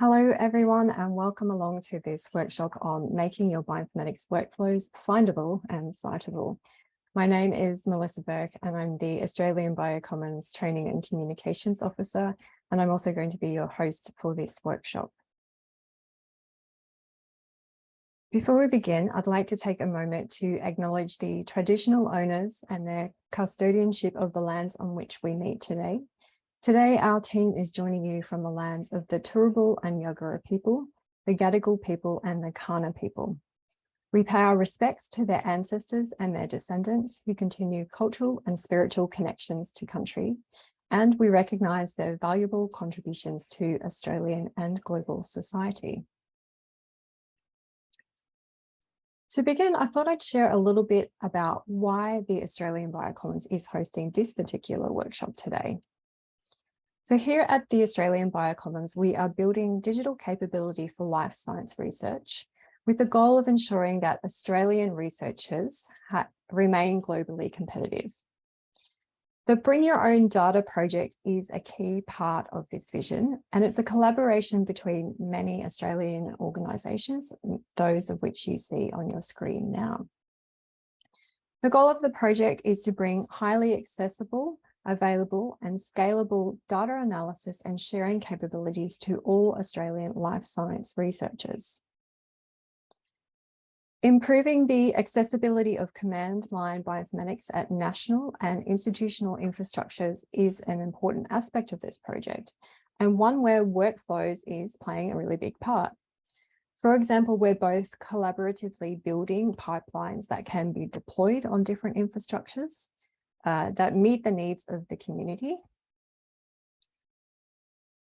Hello, everyone, and welcome along to this workshop on making your bioinformatics workflows findable and citable. My name is Melissa Burke, and I'm the Australian Biocommons Training and Communications Officer, and I'm also going to be your host for this workshop. Before we begin, I'd like to take a moment to acknowledge the traditional owners and their custodianship of the lands on which we meet today. Today, our team is joining you from the lands of the Turrbal and Yagara people, the Gadigal people and the Kaurna people. We pay our respects to their ancestors and their descendants who continue cultural and spiritual connections to country, and we recognise their valuable contributions to Australian and global society. To begin, I thought I'd share a little bit about why the Australian Biocommons is hosting this particular workshop today. So here at the Australian Biocommons, we are building digital capability for life science research with the goal of ensuring that Australian researchers remain globally competitive. The Bring Your Own Data project is a key part of this vision, and it's a collaboration between many Australian organisations, those of which you see on your screen now. The goal of the project is to bring highly accessible available and scalable data analysis and sharing capabilities to all Australian life science researchers. Improving the accessibility of command line bioinformatics at national and institutional infrastructures is an important aspect of this project and one where workflows is playing a really big part. For example, we're both collaboratively building pipelines that can be deployed on different infrastructures uh, that meet the needs of the community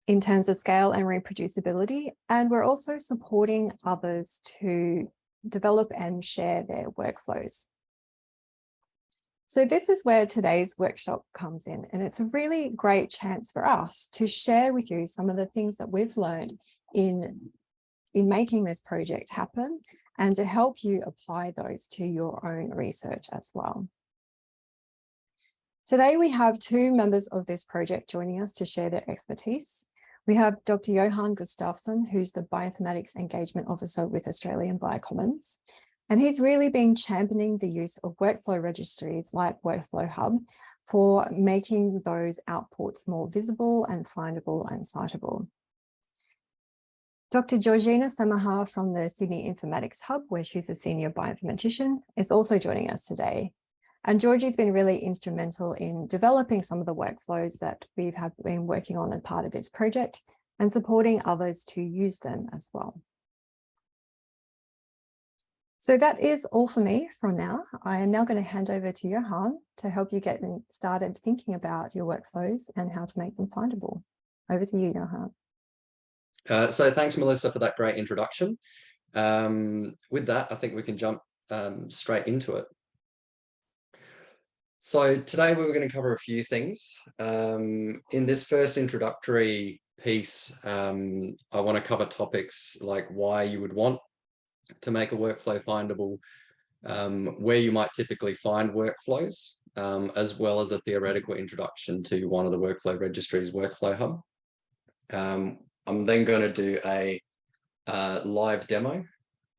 in terms of scale and reproducibility. And we're also supporting others to develop and share their workflows. So this is where today's workshop comes in, and it's a really great chance for us to share with you some of the things that we've learned in, in making this project happen and to help you apply those to your own research as well. Today, we have two members of this project joining us to share their expertise. We have Dr. Johan Gustafsson, who's the Bioinformatics Engagement Officer with Australian Biocommons. And he's really been championing the use of workflow registries like Workflow Hub for making those outputs more visible and findable and citable. Dr. Georgina Samaha from the Sydney Informatics Hub, where she's a senior bioinformatician, is also joining us today. And Georgie's been really instrumental in developing some of the workflows that we've been working on as part of this project and supporting others to use them as well. So that is all for me from now. I am now going to hand over to Johan to help you get started thinking about your workflows and how to make them findable. Over to you, Johan. Uh, so thanks, Melissa, for that great introduction. Um, with that, I think we can jump um, straight into it. So today we were going to cover a few things. Um, in this first introductory piece, um, I want to cover topics like why you would want to make a workflow findable, um, where you might typically find workflows, um, as well as a theoretical introduction to one of the workflow registries, Workflow Hub. Um, I'm then going to do a uh, live demo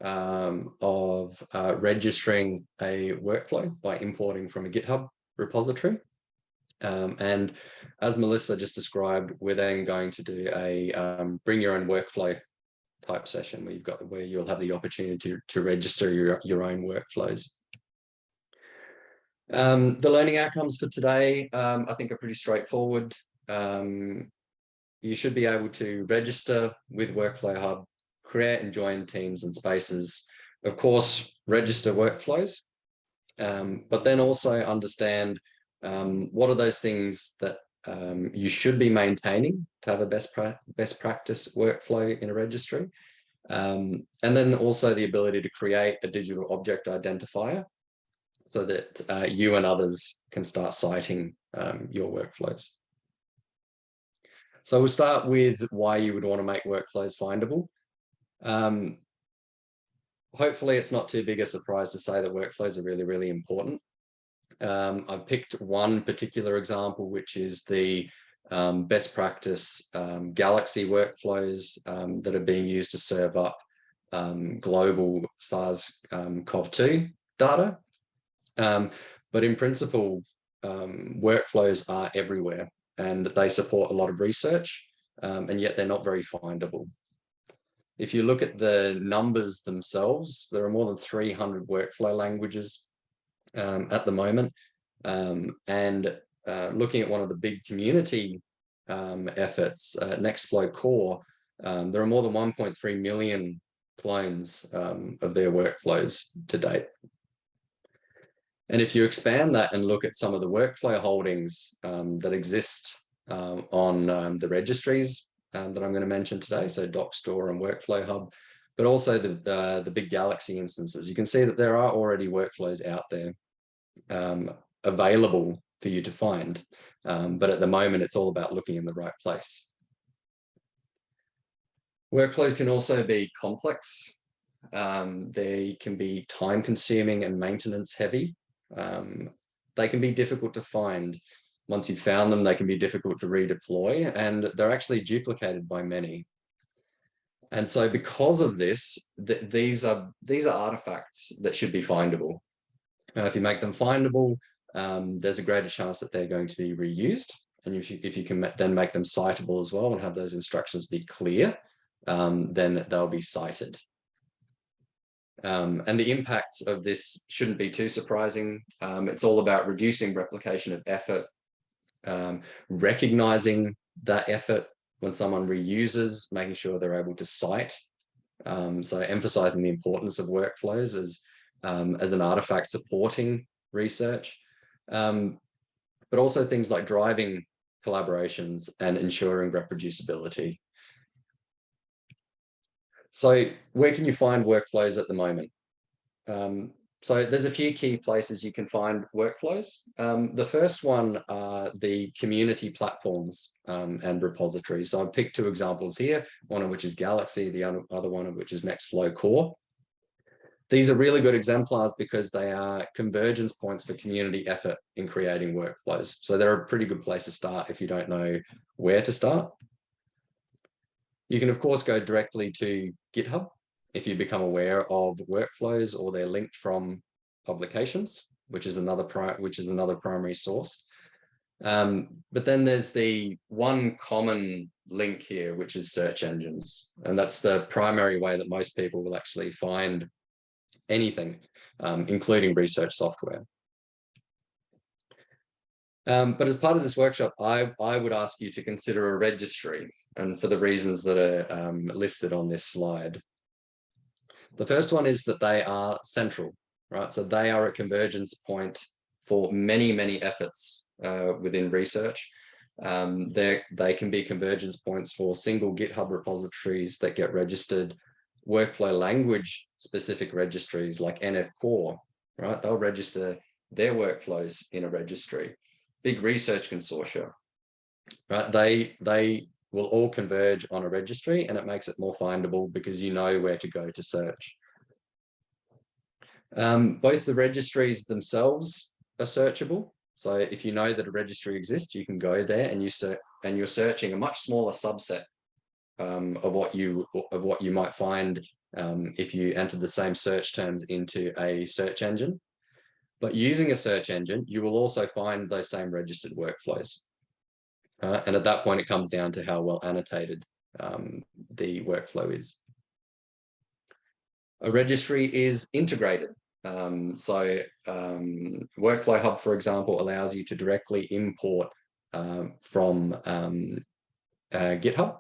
um, of uh, registering a workflow by importing from a GitHub repository. Um, and as Melissa just described, we're then going to do a um, bring your own workflow type session where you've got where you'll have the opportunity to, to register your, your own workflows. Um, the learning outcomes for today, um, I think are pretty straightforward. Um, you should be able to register with Workflow Hub create and join teams and spaces, of course, register workflows, um, but then also understand um, what are those things that um, you should be maintaining to have a best, pra best practice workflow in a registry. Um, and then also the ability to create a digital object identifier so that uh, you and others can start citing um, your workflows. So we'll start with why you would want to make workflows findable. Um, hopefully it's not too big a surprise to say that workflows are really, really important. Um, I've picked one particular example, which is the um, best practice um, Galaxy workflows um, that are being used to serve up um, global SARS-CoV-2 data. Um, but in principle, workflows are everywhere and they support a lot of research and yet they're not very findable. If you look at the numbers themselves, there are more than 300 workflow languages at the moment. and uh, looking at one of the big community um, efforts, uh, Nextflow Core, um, there are more than 1.3 million clones um, of their workflows to date. And if you expand that and look at some of the workflow holdings um, that exist um, on um, the registries that I'm going to mention today, so Dockstore and Workflow Hub, but also the, uh, the big Galaxy instances, you can see that there are already workflows out there available for you to find. Um, but at the moment, it's all about looking in the right place. Workflows can also be complex. Um, they can be time consuming and maintenance heavy. Um, they can be difficult to find. Once you've found them, they can be difficult to redeploy and they're actually duplicated by many. And so because of this, th these are these are artifacts that should be findable. Uh, if you make them findable, um, there's a greater chance that they're going to be reused. And if you, if you can then make them citable as well and have those instructions be clear, um, then they'll be cited. Um, and the impacts of this shouldn't be too surprising. Um, it's all about reducing replication of effort, um, recognizing that effort when someone reuses, making sure they're able to cite. Um, so emphasizing the importance of workflows as, as an artifact supporting research um, but also things like driving collaborations and ensuring reproducibility. So where can you find workflows at the moment? Um, so there's a few key places you can find workflows. Um, the first one are the community platforms um, and repositories. So I've picked two examples here, one of which is Galaxy, the other one of which is Nextflow Core. These are really good exemplars because they are convergence points for community effort in creating workflows. So they're a pretty good place to start if you don't know where to start. You can, of course, go directly to GitHub if you become aware of workflows or they're linked from publications, which is another which is another primary source. Um, but then there's the one common link here, which is search engines. And that's the primary way that most people will actually find anything, um, including research software. Um, but as part of this workshop, I, I would ask you to consider a registry and for the reasons that are um, listed on this slide. The first one is that they are central, right? So they are a convergence point for many, many efforts uh, within research. Um, they can be convergence points for single GitHub repositories that get registered workflow language specific registries like NF Core, right? They'll register their workflows in a registry. Big research consortia, right? They, they will all converge on a registry and it makes it more findable because you know where to go to search. Um, both the registries themselves are searchable. So if you know that a registry exists, you can go there and you search and you're searching a much smaller subset um, of what you of what you might find um, if you enter the same search terms into a search engine. But using a search engine, you will also find those same registered workflows. Uh, and at that point, it comes down to how well annotated um, the workflow is. A registry is integrated. Um, so um, Workflow Hub, for example, allows you to directly import um, from um, uh, GitHub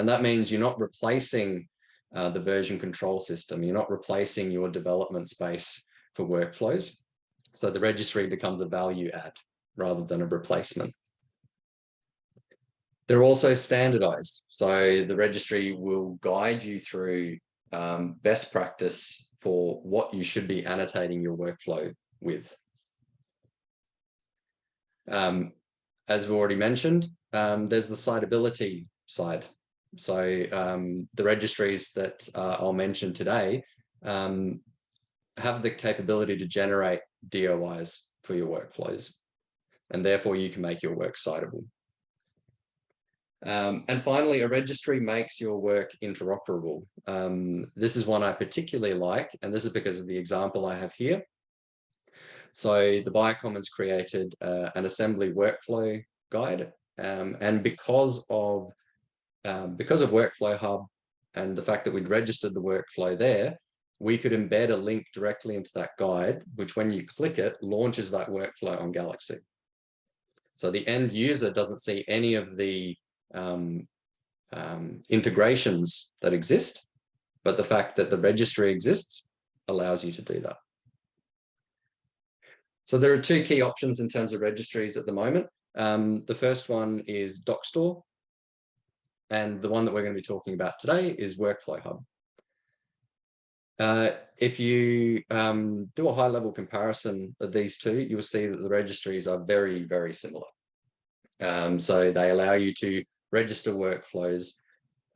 and that means you're not replacing uh, the version control system. You're not replacing your development space for workflows. So the registry becomes a value add rather than a replacement. They're also standardized. So the registry will guide you through um, best practice for what you should be annotating your workflow with. Um, as we've already mentioned, um, there's the citability side. So um, the registries that uh, I'll mention today um, have the capability to generate DOIs for your workflows. And therefore you can make your work citable. Um, and finally, a registry makes your work interoperable. Um, this is one I particularly like, and this is because of the example I have here. So the Biocommons created uh, an assembly workflow guide, um, and because of um, because of Workflow Hub and the fact that we'd registered the workflow there, we could embed a link directly into that guide, which when you click it, launches that workflow on Galaxy. So the end user doesn't see any of the um, um, integrations that exist, but the fact that the registry exists allows you to do that. So there are two key options in terms of registries at the moment. Um, the first one is Dockstore, and the one that we're going to be talking about today is Workflow Hub. Uh, if you um, do a high level comparison of these two, you'll see that the registries are very, very similar. Um, so they allow you to register workflows.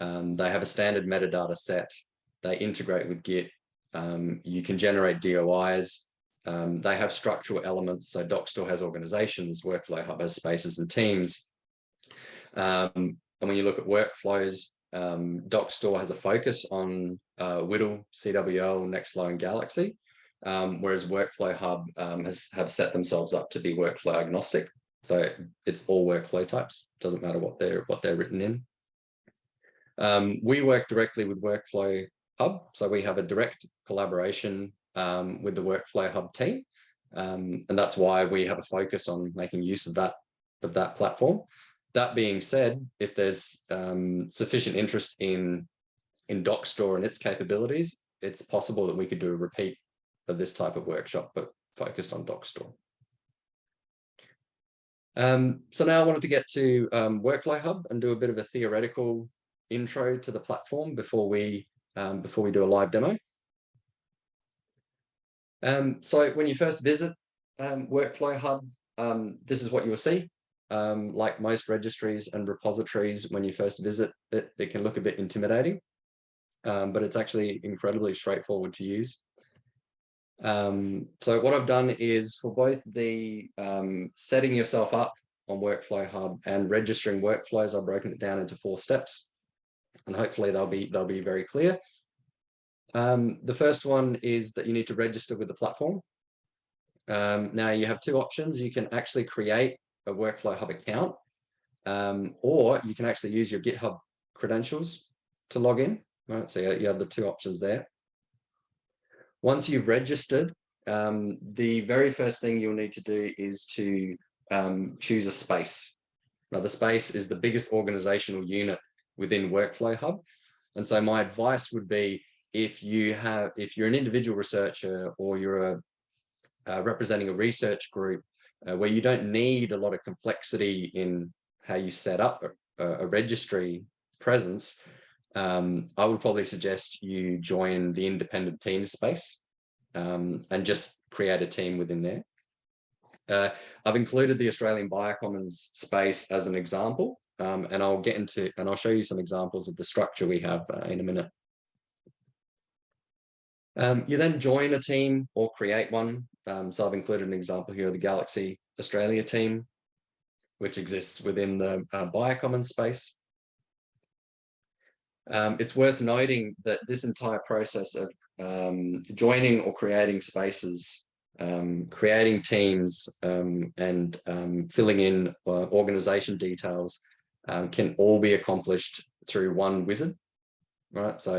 Um, they have a standard metadata set. They integrate with Git. Um, you can generate DOIs. Um, they have structural elements. So Dockstore has organizations, Workflow Hub has spaces and teams. Um, and when you look at workflows, um, Dockstore has a focus on uh, WDL, CWL, Nextflow, and Galaxy, um, whereas Workflow Hub has have set themselves up to be workflow agnostic. So it's all workflow types. Doesn't matter what they're what they're written in. Um, we work directly with Workflow Hub, so we have a direct collaboration um, with the Workflow Hub team, um, and that's why we have a focus on making use of that of that platform. That being said, if there's um, sufficient interest in in Dockstore and its capabilities, it's possible that we could do a repeat of this type of workshop, but focused on Dockstore. Um, so now I wanted to get to um, Workflow Hub and do a bit of a theoretical intro to the platform before we um, before we do a live demo. Um, so when you first visit um, Workflow Hub, um, this is what you will see like most registries and repositories, when you first visit it, it can look a bit intimidating, but it's actually incredibly straightforward to use. Um, so what I've done is for both the um, setting yourself up on Workflow Hub and registering workflows, I've broken it down into four steps, and hopefully they'll be they'll be very clear. Um, the first one is that you need to register with the platform. Um, now you have two options. You can actually create a Workflow Hub account, um, or you can actually use your GitHub credentials to log in. Right, so you have the two options there. Once you've registered, um, the very first thing you'll need to do is to um, choose a space. Now, the space is the biggest organizational unit within Workflow Hub. And so my advice would be if you have, if you're an individual researcher or you're a, uh, representing a research group uh, where you don't need a lot of complexity in how you set up a, a registry presence, um, I would probably suggest you join the independent team space um, and just create a team within there. Uh, I've included the Australian Biocommons space as an example, um, and I'll get into and I'll show you some examples of the structure we have uh, in a minute. Um, you then join a team or create one. Um, so I've included an example here of the Galaxy Australia team, which exists within the uh, Biocommons space. Um, it's worth noting that this entire process of um, joining or creating spaces, um, creating teams um, and um, filling in uh, organization details can all be accomplished through one wizard, right? So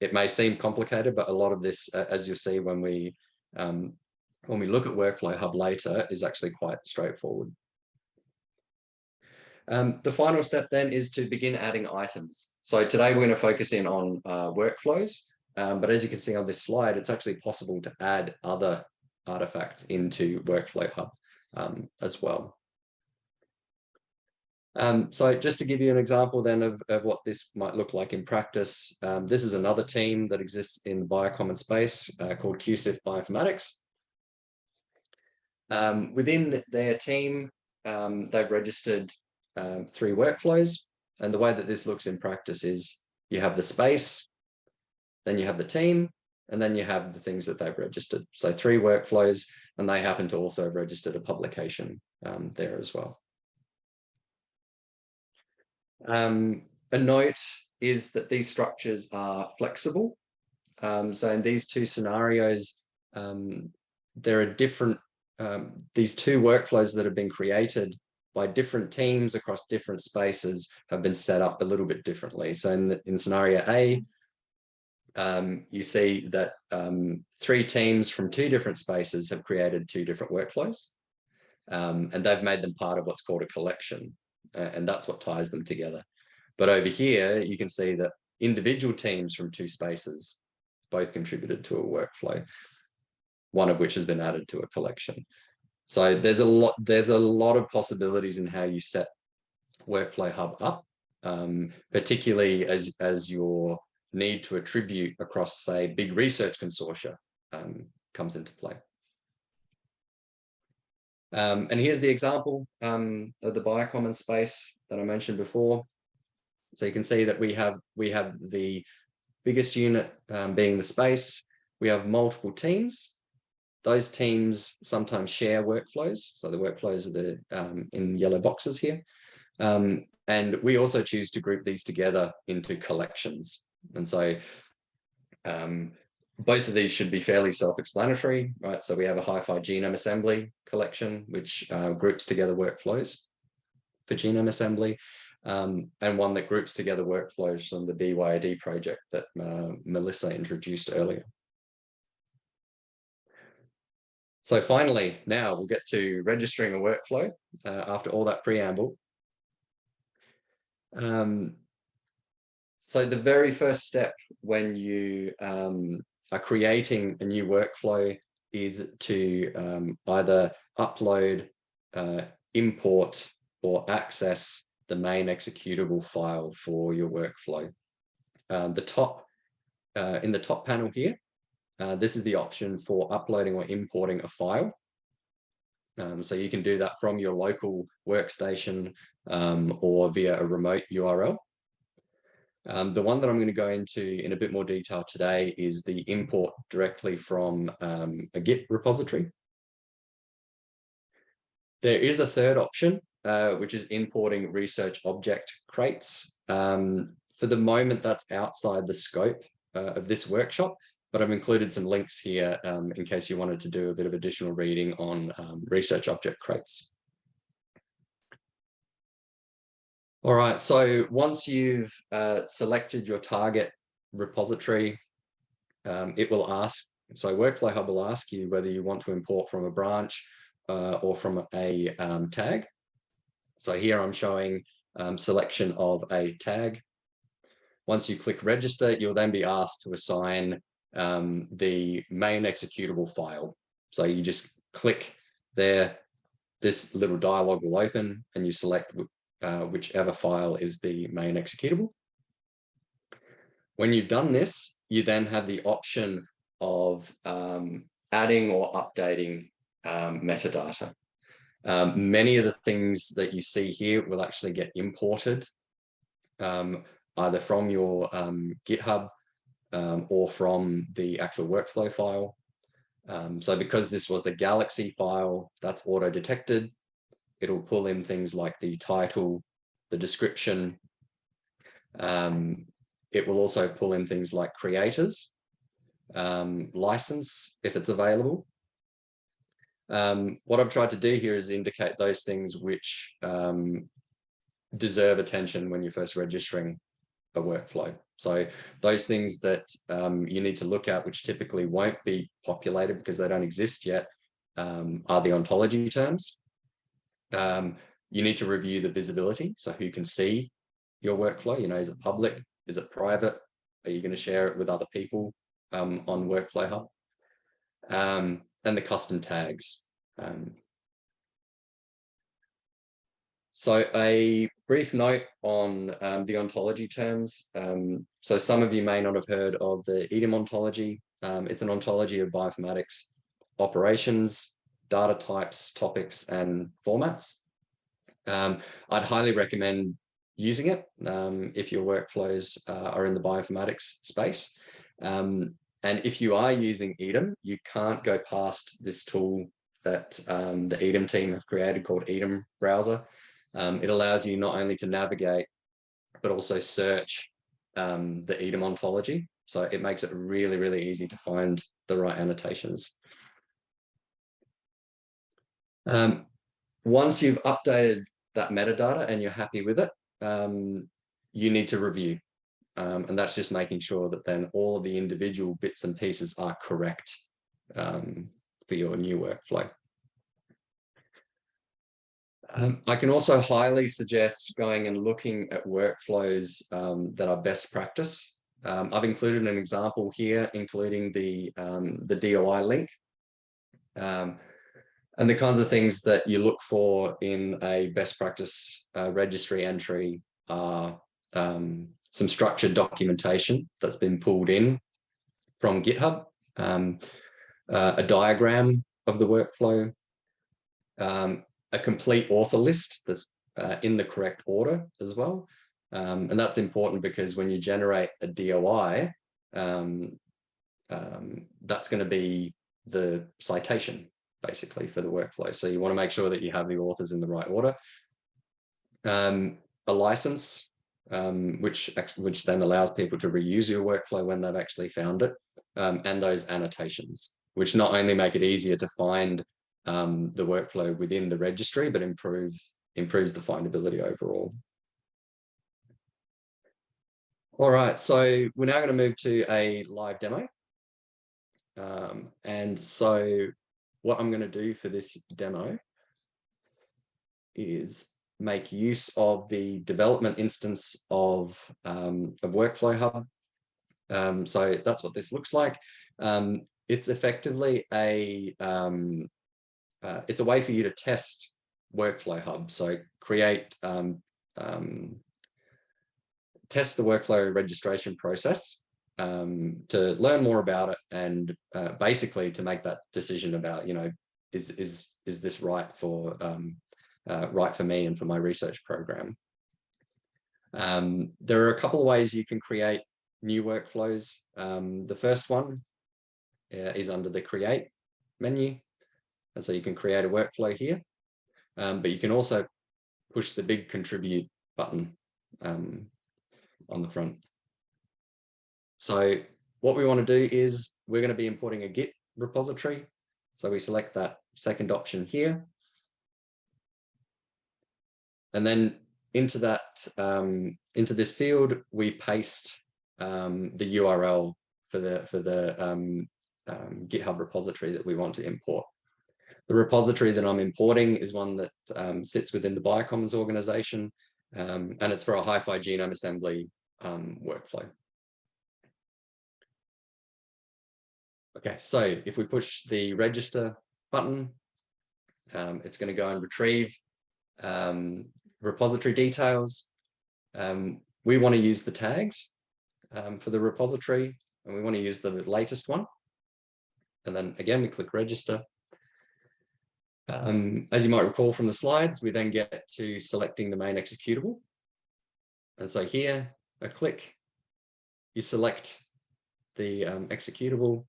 it may seem complicated, but a lot of this, uh, as you'll see when we um, when we look at Workflow Hub later, is actually quite straightforward. Um, the final step then is to begin adding items. So today we're going to focus in on uh, workflows, um, but as you can see on this slide, it's actually possible to add other artifacts into Workflow Hub um, as well. Um, so just to give you an example then of, of what this might look like in practice, um, this is another team that exists in the biocommon space uh, called QCIF Bioinformatics. Um, within their team, um, they've registered um, three workflows. And the way that this looks in practice is you have the space, then you have the team, and then you have the things that they've registered. So three workflows, and they happen to also have registered a publication um, there as well. Um, a note is that these structures are flexible. Um, so in these two scenarios, um, there are different, um, these two workflows that have been created by different teams across different spaces have been set up a little bit differently. So in, the, in scenario A, um, you see that um, three teams from two different spaces have created two different workflows. Um, and they've made them part of what's called a collection. Uh, and that's what ties them together. But over here, you can see that individual teams from two spaces both contributed to a workflow, one of which has been added to a collection. So there's a lot, there's a lot of possibilities in how you set Workflow Hub up, um, particularly as, as your need to attribute across, say, big research consortia um, comes into play. Um, and here's the example um, of the biocommons space that I mentioned before. So you can see that we have we have the biggest unit um, being the space. We have multiple teams. Those teams sometimes share workflows. So the workflows are the um, in yellow boxes here. Um, and we also choose to group these together into collections. And so um, both of these should be fairly self-explanatory, right? So we have a hi-fi genome assembly collection, which uh, groups together workflows for genome assembly, um, and one that groups together workflows from the BYOD project that uh, Melissa introduced earlier. So finally, now we'll get to registering a workflow uh, after all that preamble. Um, so the very first step when you um, are creating a new workflow is to um, either upload, uh, import, or access the main executable file for your workflow. Um, the top, uh, in the top panel here, uh, this is the option for uploading or importing a file. Um, so you can do that from your local workstation um, or via a remote URL. Um, the one that I'm going to go into in a bit more detail today is the import directly from um, a Git repository. There is a third option, uh, which is importing research object crates. Um, for the moment, that's outside the scope uh, of this workshop, but I've included some links here um, in case you wanted to do a bit of additional reading on um, research object crates. All right, so once you've uh, selected your target repository, um, it will ask, so Workflow Hub will ask you whether you want to import from a branch uh, or from a um, tag. So here I'm showing um, selection of a tag. Once you click register, you'll then be asked to assign um, the main executable file. So you just click there, this little dialog will open and you select uh, whichever file is the main executable. When you've done this, you then have the option of um, adding or updating um, metadata. Um, many of the things that you see here will actually get imported um, either from your um, GitHub um, or from the actual workflow file. so because this was a Galaxy file that's auto-detected, it'll pull in things like the title, the description. Um, it will also pull in things like creators, um, license, if it's available. Um, what I've tried to do here is indicate those things which um, deserve attention when you're first registering a workflow. So those things that um, you need to look at, which typically won't be populated because they don't exist yet, um, are the ontology terms. Um, you need to review the visibility. So who can see your workflow? You know, is it public? Is it private? Are you going to share it with other people um, on Workflow Hub? Um, and the custom tags. Um, so a brief note on um, the ontology terms. Um, so some of you may not have heard of the EDAM ontology. Um, it's an ontology of bioinformatics operations data types, topics, and formats. Um, I'd highly recommend using it um, if your workflows uh, are in the bioinformatics space. Um, and if you are using EDAM, you can't go past this tool that the EDAM team have created called EDAM Browser. Um, it allows you not only to navigate but also search um, the EDAM ontology. So it makes it really, really easy to find the right annotations. Um, once you've updated that metadata and you're happy with it, um, you need to review. Um, and that's just making sure that then all of the individual bits and pieces are correct um, for your new workflow. Um, I can also highly suggest going and looking at workflows um, that are best practice. Um, I've included an example here, including the, um, the DOI link. Um, and the kinds of things that you look for in a best practice uh, registry entry are um, some structured documentation that's been pulled in from GitHub, um, uh, a diagram of the workflow, um, a complete author list that's uh, in the correct order as well. Um, and that's important because when you generate a DOI, um, um, that's going to be the citation basically for the workflow. So you want to make sure that you have the authors in the right order. Um, a license, um, which, which then allows people to reuse your workflow when they've actually found it, um, and those annotations, which not only make it easier to find um, the workflow within the registry, but improves, improves the findability overall. All right, so we're now going to move to a live demo. Um, and so what I'm going to do for this demo is make use of the development instance of, um, of Workflow Hub. Um, so that's what this looks like. Um, it's effectively a, um, uh, it's a way for you to test Workflow Hub. So create, um, um, test the workflow registration process um, to learn more about it and uh, basically to make that decision about, you know, is, is, is this right for, um, uh, right for me and for my research program? Um, there are a couple of ways you can create new workflows. Um, the first one uh, is under the create menu. And so you can create a workflow here, um, but you can also push the big contribute button um, on the front. So what we want to do is we're going to be importing a Git repository. So we select that second option here. And then into that, um, into this field, we paste um, the URL for the for the um, um, GitHub repository that we want to import. The repository that I'm importing is one that um, sits within the Biocommons organization, um, and it's for a hi-fi genome assembly um, workflow. Okay, so if we push the register button, um, it's going to go and retrieve um, repository details. We want to use the tags for the repository, and we want to use the latest one. And then again, we click register. Um, as you might recall from the slides, we then get to selecting the main executable. And so here, a click, you select the um, executable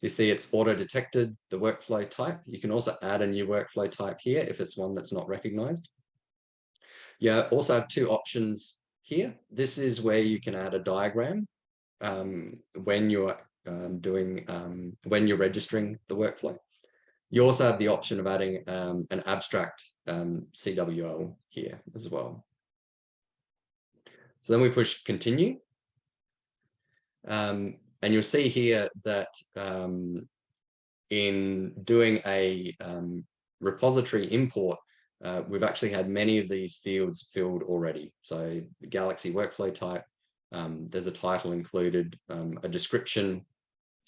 you see it's auto detected the workflow type. You can also add a new workflow type here if it's one that's not recognized. You also have two options here. This is where you can add a diagram um, when you're um, doing, um, when you're registering the workflow. You also have the option of adding um, an abstract um, CWL here as well. So then we push continue. Um, and you'll see here that um, in doing a um, repository import, uh, we've actually had many of these fields filled already. So the Galaxy workflow type, um, there's a title included, um, a description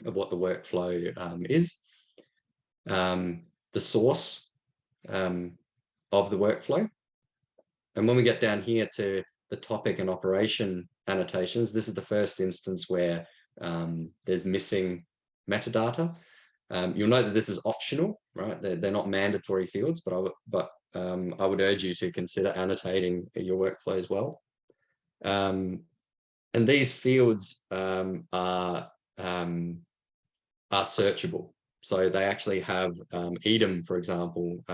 of what the workflow um, is, um, the source um, of the workflow. And when we get down here to the topic and operation annotations, this is the first instance where um, there's missing metadata. Um, you'll note that this is optional, right? They're, they're not mandatory fields, but I would, but um, I would urge you to consider annotating your workflow as well. Um, and these fields um, are um, are searchable. So they actually have um, EDAM, for example,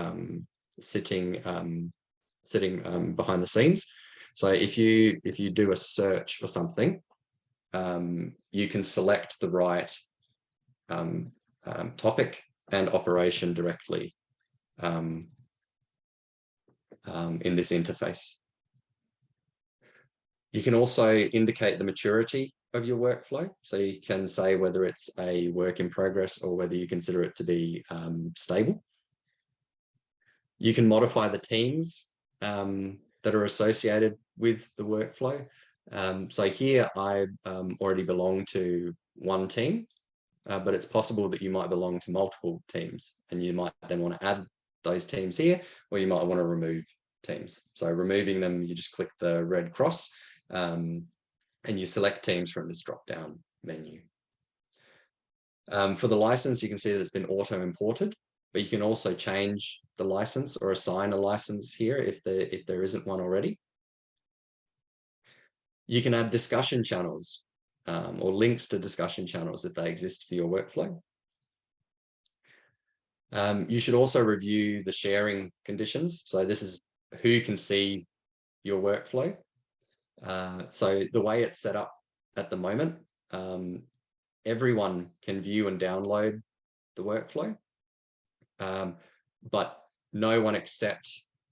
sitting sitting behind the scenes. So if you if you do a search for something, um, you can select the right um, um, topic and operation directly um, um, in this interface. You can also indicate the maturity of your workflow. So you can say whether it's a work in progress or whether you consider it to be um, stable. You can modify the teams um, that are associated with the workflow. Um, so here I um, already belong to one team, uh, but it's possible that you might belong to multiple teams and you might then want to add those teams here, or you might want to remove teams. So removing them, you just click the red cross um, and you select teams from this drop down menu. Um, for the license, you can see that it's been auto imported, but you can also change the license or assign a license here if there, if there isn't one already. You can add discussion channels um, or links to discussion channels if they exist for your workflow. Um, you should also review the sharing conditions. So this is who can see your workflow. Uh, so the way it's set up at the moment, um, everyone can view and download the workflow, um, but no one except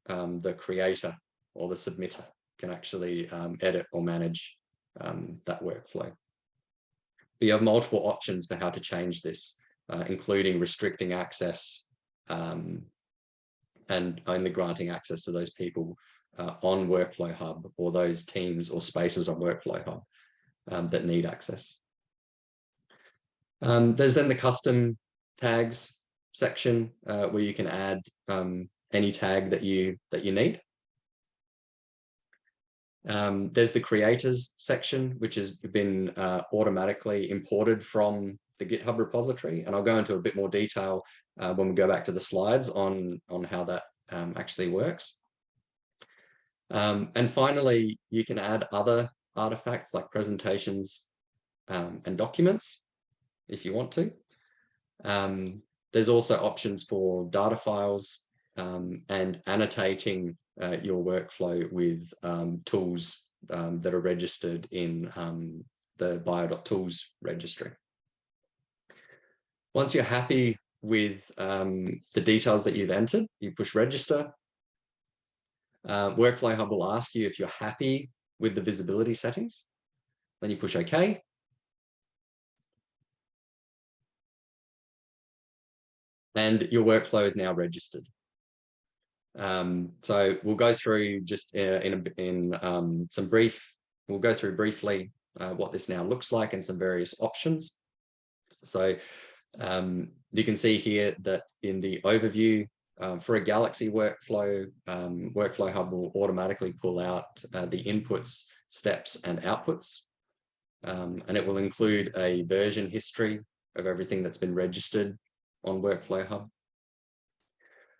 um, the creator or the submitter can actually um, edit or manage um, that workflow. But you have multiple options for how to change this, uh, including restricting access um, and only granting access to those people uh, on Workflow Hub or those teams or spaces on Workflow Hub um, that need access. Um, there's then the custom tags section uh, where you can add um, any tag that you that you need. Um, there's the creators section, which has been uh, automatically imported from the GitHub repository. And I'll go into a bit more detail uh, when we go back to the slides on, on how that um, actually works. Um, and finally, you can add other artifacts like presentations um, and documents if you want to. Um, there's also options for data files um, and annotating uh, your workflow with um, tools um, that are registered in the bio.tools registry. Once you're happy with the details that you've entered, you push register. Uh, Workflow Hub will ask you if you're happy with the visibility settings. Then you push OK. And your workflow is now registered. Um, so we'll go through just uh, in, a, in um, some brief, we'll go through briefly uh, what this now looks like and some various options. So um, you can see here that in the overview um, for a Galaxy workflow, um, Workflow Hub will automatically pull out uh, the inputs, steps and outputs. Um, and it will include a version history of everything that's been registered on Workflow Hub.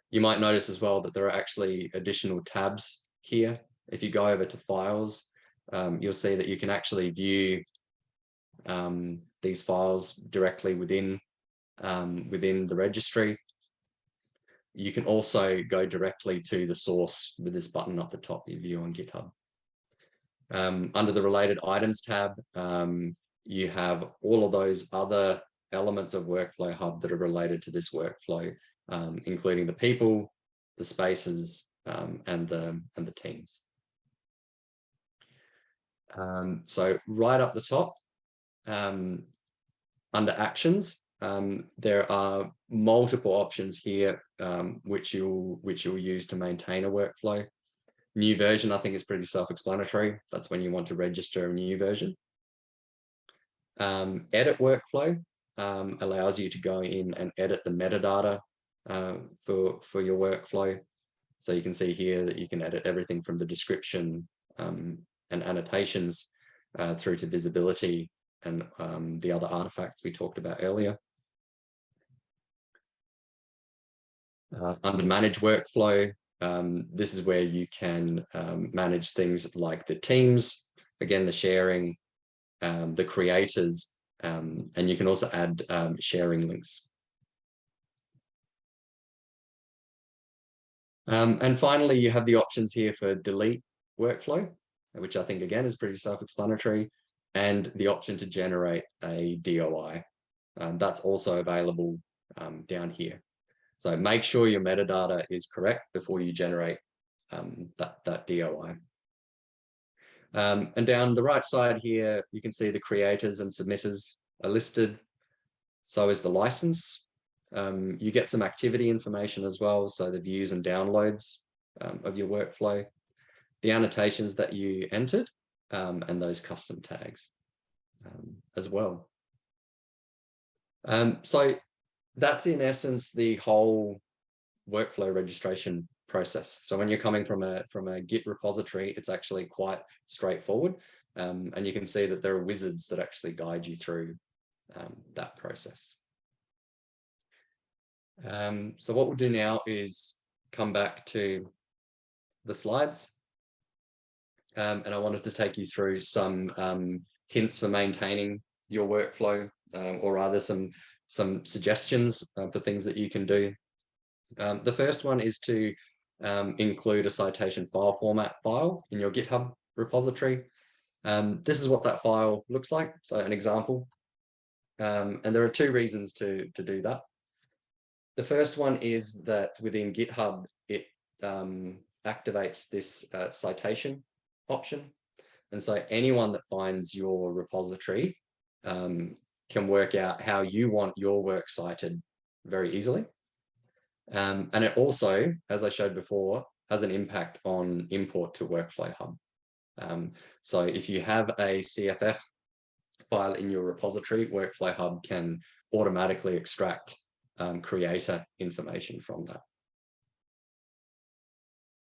You might notice as well that there are actually additional tabs here. If you go over to files, um, you'll see that you can actually view um, these files directly within um, within the registry. You can also go directly to the source with this button up the top, you view on GitHub. Um, under the related items tab, um, you have all of those other elements of Workflow Hub that are related to this workflow um, including the people, the spaces, um, and the and the teams. Um, so right up the top, um, under actions, um, there are multiple options here um, which you'll which you'll use to maintain a workflow. New version, I think, is pretty self-explanatory. That's when you want to register a new version. edit workflow allows you to go in and edit the metadata uh, for, for your workflow. So you can see here that you can edit everything from the description um, and annotations uh, through to visibility and um, the other artifacts we talked about earlier. Uh, under manage workflow, um, this is where you can um, manage things like the teams, again, the sharing, um, the creators, um, and you can also add um, sharing links. Um, and finally, you have the options here for delete workflow. which I think again is pretty self-explanatory, and the option to generate a DOI. That's also available down here. So make sure your metadata is correct before you generate um, that, that DOI. Um, and down the right side here, you can see the creators and submitters are listed. So is the license. Um, you get some activity information as well. So the views and downloads um, of your workflow, the annotations that you entered, um, and those custom tags um, as well. Um, so that's in essence the whole workflow registration process. So when you're coming from a from a Git repository, it's actually quite straightforward. Um, and you can see that there are wizards that actually guide you through um, that process. Um, so what we'll do now is come back to the slides. Um, and I wanted to take you through some um, hints for maintaining your workflow, um, or rather some some suggestions for things that you can do. Um, the first one is to um, include a citation file format file in your GitHub repository. Um, this is what that file looks like. So an example. Um, and there are two reasons to, to do that. The first one is that within GitHub, it um, activates this uh, citation option. And so anyone that finds your repository um, can work out how you want your work cited very easily. Um, and it also, as I showed before, has an impact on import to Workflow Hub. Um, so if you have a CFF file in your repository, Workflow Hub can automatically extract um, creator information from that.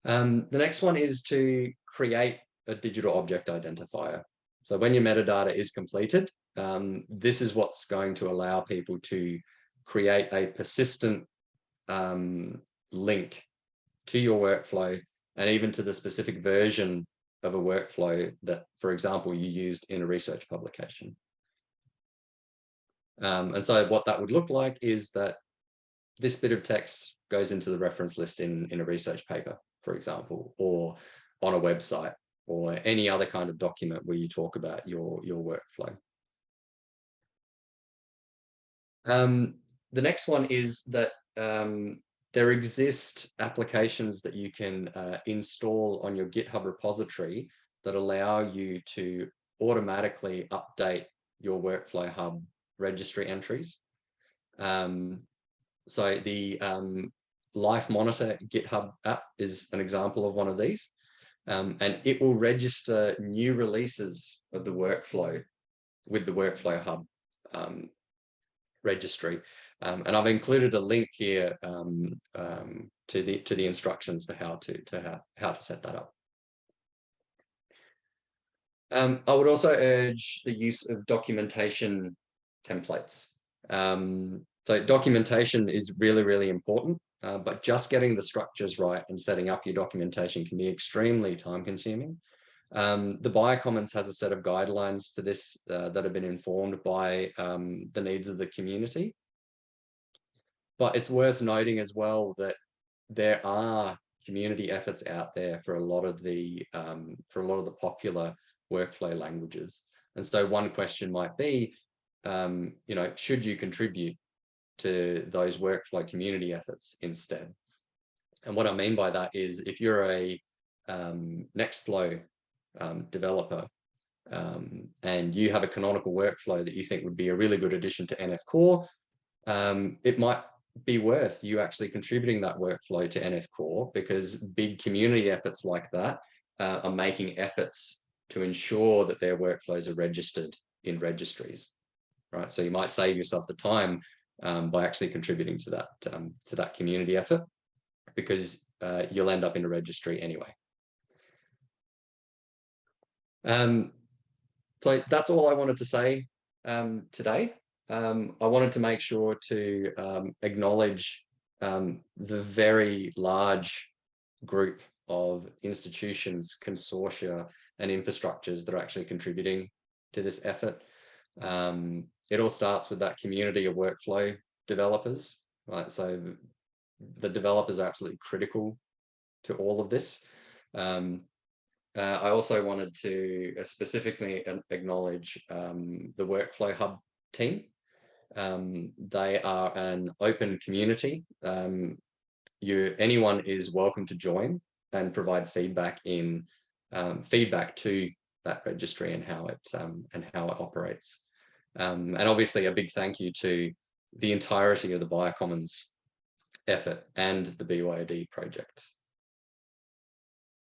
Um, the next one is to create a digital object identifier. So when your metadata is completed, um, this is what's going to allow people to create a persistent um, link to your workflow and even to the specific version of a workflow that, for example, you used in a research publication. Um, and so what that would look like is that this bit of text goes into the reference list in, in a research paper, for example, or on a website or any other kind of document where you talk about your, your workflow. Um, the next one is that um, there exist applications that you can uh, install on your GitHub repository that allow you to automatically update your workflow hub registry entries. Um, so the um, Life Monitor GitHub app is an example of one of these. Um, and it will register new releases of the workflow with the Workflow Hub um, registry. Um, and I've included a link here um, um, to the to the instructions for how to to how, how to set that up. Um, I would also urge the use of documentation templates. So documentation is really, really important, uh, but just getting the structures right and setting up your documentation can be extremely time consuming. Um, the Biocommons has a set of guidelines for this uh, that have been informed by um, the needs of the community. But it's worth noting as well that there are community efforts out there for a lot of the um, for a lot of the popular workflow languages. And so one question might be, um, you know, should you contribute to those workflow community efforts instead? And what I mean by that is if you're a um, Nextflow um, developer um, and you have a canonical workflow that you think would be a really good addition to NF Core, um, it might be worth you actually contributing that workflow to NF Core because big community efforts like that uh, are making efforts to ensure that their workflows are registered in registries, right? So you might save yourself the time um, by actually contributing to that um, to that community effort because uh, you'll end up in a registry anyway. Um, so that's all I wanted to say um, today. Um, I wanted to make sure to um, acknowledge the very large group of institutions, consortia, and infrastructures that are actually contributing to this effort. Um, it all starts with that community of workflow developers, right? So the developers are absolutely critical to all of this. Um, uh, I also wanted to uh, specifically acknowledge um, the Workflow Hub team. Um, they are an open community. Um, you, anyone is welcome to join and provide feedback in um, feedback to that registry and how it um, and how it operates. Um, and obviously, a big thank you to the entirety of the Biocommons effort and the BYOD project.